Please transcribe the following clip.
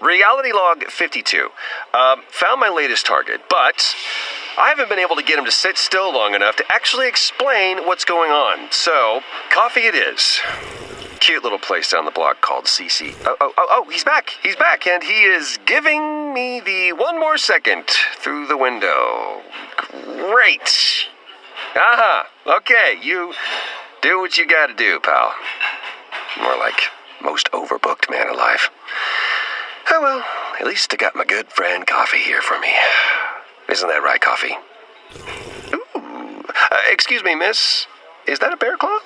Reality Log 52. Um, found my latest target, but I haven't been able to get him to sit still long enough to actually explain what's going on. So, coffee it is. Cute little place down the block called CC. Oh, oh, oh, oh, he's back. He's back, and he is giving me the one more second through the window. Great. Aha. Okay, you do what you gotta do, pal. More like most overbooked man alive. Well, at least I got my good friend Coffee here for me. Isn't that right, Coffee? Ooh. Uh, excuse me, miss. Is that a bear claw?